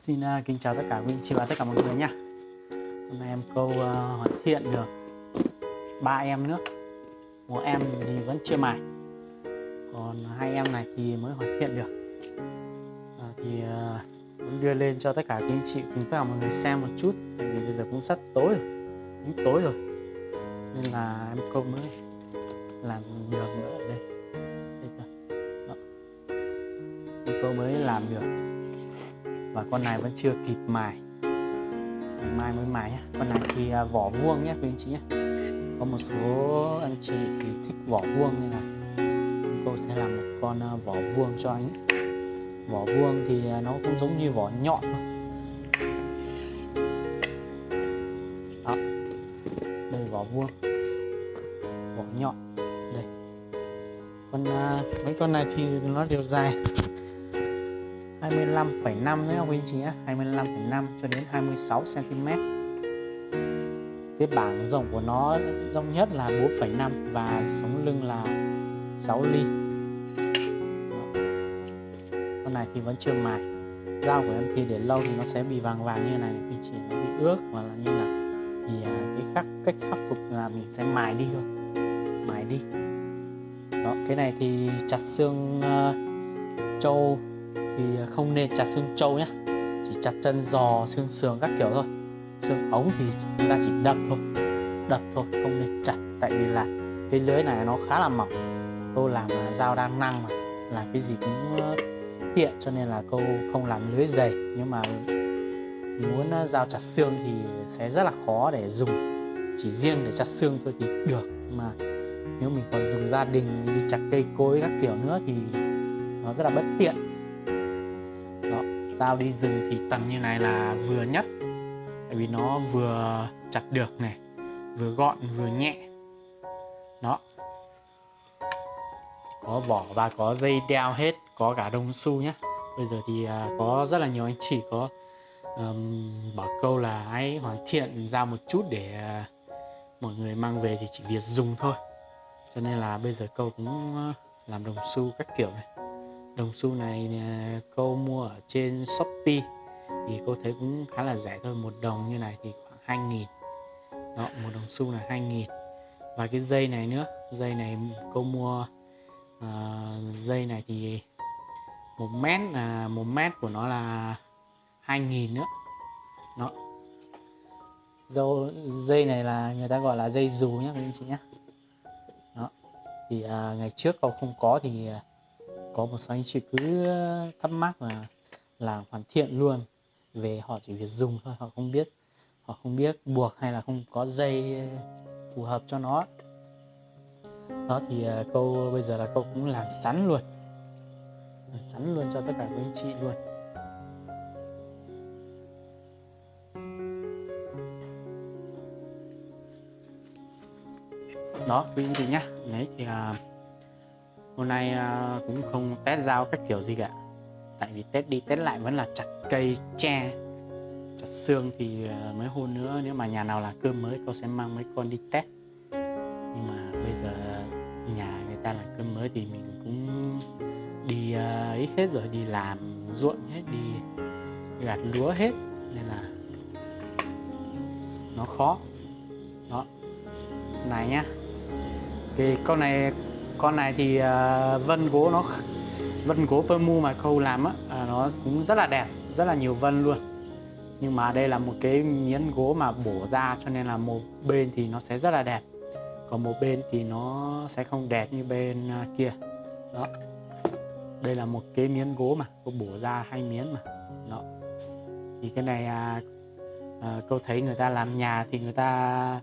Xin uh, kính chào tất cả quý anh chị và tất cả mọi người nha Hôm nay em câu uh, hoàn thiện được ba em nữa. Một em thì vẫn chưa mài. Còn hai em này thì mới hoàn thiện được. À, Thì uh, muốn đưa lên cho tất cả quý anh chị cùng tất cả mọi người xem một chút Tại vì bây giờ cũng sắp tối rồi Cũng tối rồi. Nên là em câu mới làm được nữa đây. Đây cơ. Đó. Em câu mới làm được và con này vẫn chưa kịp mài. Mai mới mài nhé con này thì à, vỏ vuông nhé quý anh chị nhé có một số anh chị thì thích vỏ vuông nên là cô sẽ làm một con à, vỏ vuông cho anh vỏ vuông thì à, nó cũng giống như vỏ nhọn thôi. Đó. Đây, vỏ vuông. Vỏ nhọn. Đây. Con mấy con này thì nó đều dài. 25,5 nhé không anh chị nhé. 25,5 cho đến 26 cm cái bảng rộng của nó rộng nhất là 4,5 và sống lưng là 6 ly. Con này thì vẫn chưa mài. Dao của em thì để lâu thì nó sẽ bị vàng vàng như này anh chỉ nó bị ướt hoặc là như là thì à, cái khắc cách khắc phục là mình sẽ mài đi thôi. Mài đi. Đó cái này thì chặt xương uh, trâu thì à, không nên chặt xương trâu nhé chỉ chặt chân giò, xương sườn các kiểu thôi. Xương ống thì chúng ta chỉ đập thôi. Đập thôi, không nên chặt, tại vì là cái lưới này nó khá là mỏng. Cô làm là dao đang năng mà, làm cái gì cũng tiện, cho nên là cô không làm lưới dày. Nhưng mà muốn dao chặt xương thì sẽ rất là khó để dùng. Chỉ riêng để chặt xương thôi thì được. Mà nếu mình còn dùng gia đình, đi chặt cây cối các kiểu nữa thì nó rất là bất tiện dao đi rừng thì tầm như này là vừa nhất. Tại vì nó vừa chặt được này vừa gọn vừa nhẹ. Đó. Có vỏ và có dây đeo hết có cả đồng xu nhé bây giờ thì à, có rất là nhiều anh chị có um, bảo câu là hãy hoàn thiện ra một chút để uh, mọi người mang về thì chỉ việc dùng thôi. Cho nên là bây giờ câu cũng à, làm đồng xu các kiểu này đồng xu này à, cô mua ở trên Shopee thì cô thấy cũng khá là rẻ thôi một đồng như này thì khoảng 2 nghìn. Đó một đồng xu là 2 nghìn. Và cái dây này nữa dây này cô mua uh, dây này thì một mét là một mét của nó là 2 nghìn nữa. Nó dâu dây này là người ta gọi là dây dù nhé các anh chị nhé đó. Thì uh, ngày trước cậu không có thì uh, có một số anh chị cứ thắc mắc là làm hoàn thiện luôn. Về họ chỉ việc dùng thôi họ không biết họ không biết buộc hay là không có dây phù hợp cho nó. Đó thì ờ, câu bây giờ là câu cũng làm sẵn luôn. Làm sẵn luôn cho tất cả các anh chị luôn. Đó quý anh chị nhé đấy thì uh, hôm nay à, cũng không test dao các kiểu gì cả. Tại vì test đi test lại vẫn là chặt cây, tre, chặt xương thì mới mấy hôm nữa nếu mà nhà nào là cơm mới cô sẽ mang mấy con đi test. Nhưng mà bây giờ nhà người ta là cơm mới thì mình cũng đi à, ấy hết rồi, đi làm ruộng hết, đi gặt lúa hết. Nên là nó khó. Đó. Này nhá. Cái con này con này thì uh, vân gỗ nó vân gỗ mu mà khâu làm á uh, nó cũng rất là đẹp rất là nhiều vân luôn. Nhưng mà đây là một cái miếng gỗ mà bổ ra cho nên là một bên thì nó sẽ rất là đẹp còn một bên thì nó sẽ không đẹp như bên uh, kia. Đó. Đây là một cái miếng gỗ mà cô bổ ra hai miếng mà. Đó. Thì cái này à, à, cô thấy người ta làm nhà thì người ta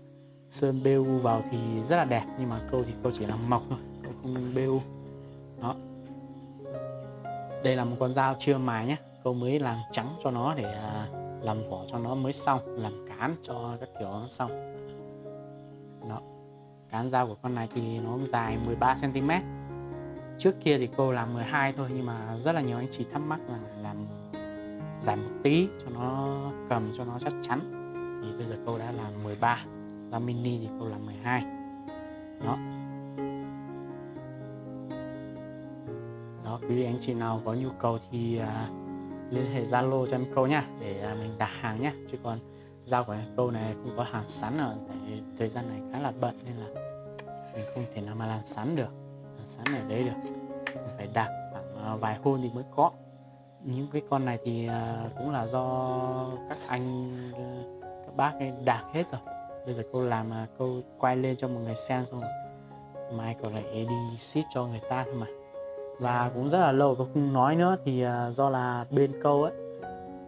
sơn bêu vào thì rất là đẹp nhưng mà cô thì cô chỉ làm mộc thôi. BU đó. Đây là một con dao chưa mài nhé. Cô mới làm trắng cho nó để à, làm vỏ cho nó mới xong, làm cán cho các kiểu nó xong. Đó. Cán dao của con này thì nó dài 13 cm trước kia thì cô làm 12 thôi, nhưng mà rất là nhiều anh chị thắc mắc là làm dài một tí cho nó cầm cho nó chắc chắn. Thì bây giờ cô đã làm 13 dao mini thì cô làm 12 đó. Quý anh chị nào có nhu cầu thì à, liên hệ Zalo cho em câu nha để à, mình đặt hàng nhé chứ còn giao của em câu này không có hàng sẵn rồi tại thời gian này khá là bận nên là mình không thể nào mà làm sẵn được làm sẵn ở đấy được. Mình phải đặt khoảng à, vài hôm thì mới có. Những cái con này thì à, cũng là do các anh các bác ấy đạt hết rồi. Bây giờ cô làm à, cô quay lên cho mọi người xem xong mai còn lại đi ship cho người ta thôi mà và cũng rất là lâu tôi không nói nữa. Thì à, do là bên câu ấy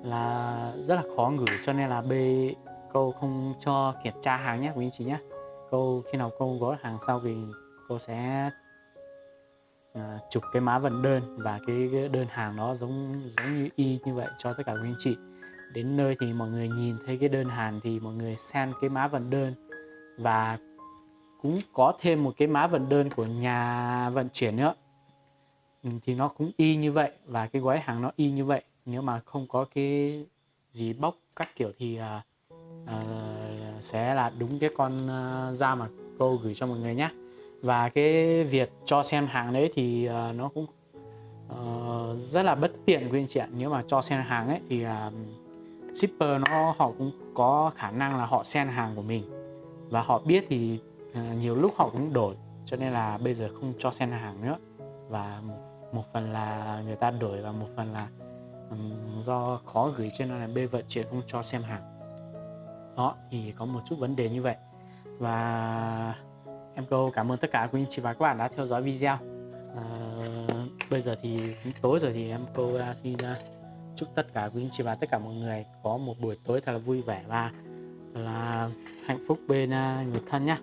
là rất là khó gửi cho nên là bên câu không cho kiểm tra hàng nhé quý anh chị nhé. Câu khi nào câu gói hàng sau thì cô sẽ uh, chụp cái má vận đơn và cái, cái đơn hàng nó giống giống như y như vậy cho tất cả quý anh chị. Đến nơi thì mọi người nhìn thấy cái đơn hàng thì mọi người xem cái má vận đơn. Và cũng có thêm một cái má vận đơn của nhà vận chuyển nữa. Ừ, thì nó cũng y như vậy và cái gói hàng nó y như vậy. Nếu mà không có cái gì bóc các kiểu thì uh, uh, sẽ là đúng cái con uh, da mà cô gửi cho mọi người nhé và cái việc cho xem hàng đấy thì uh, nó cũng uh, rất là bất tiện quý anh chị ạ. Nếu mà cho xem hàng ấy thì uh, shipper nó họ cũng có khả năng là họ xem hàng của mình. Và họ biết thì uh, nhiều lúc họ cũng đổi. Cho nên là bây giờ không cho xem hàng nữa. Và một phần là người ta đổi và một phần là um, do khó gửi cho nên là bê vận chuyển không cho xem hàng. Đó thì có một chút vấn đề như vậy. Và em câu cảm ơn tất cả quý anh chị và các bạn đã theo dõi video. À, bây giờ thì tối rồi thì em câu xin uh, chúc tất cả quý anh chị và tất cả mọi người có một buổi tối thật là vui vẻ và là hạnh phúc bên uh, người thân nhá.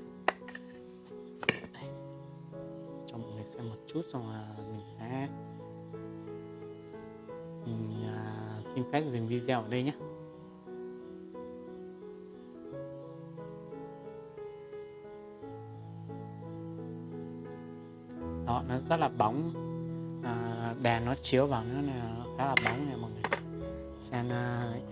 Cho mọi người xem một chút xong là xin phép dừng video ở đây nhé. Đó nó rất là bóng. À, đèn nó chiếu vào nó là khá là bóng này mọi người. Xem uh,